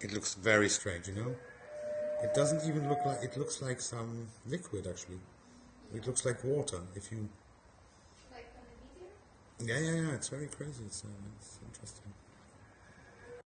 It looks very strange, you know? It doesn't even look like, it looks like some liquid actually. It looks like water if you... Like on the video? Yeah, yeah, yeah, it's very crazy, it's, uh, it's interesting.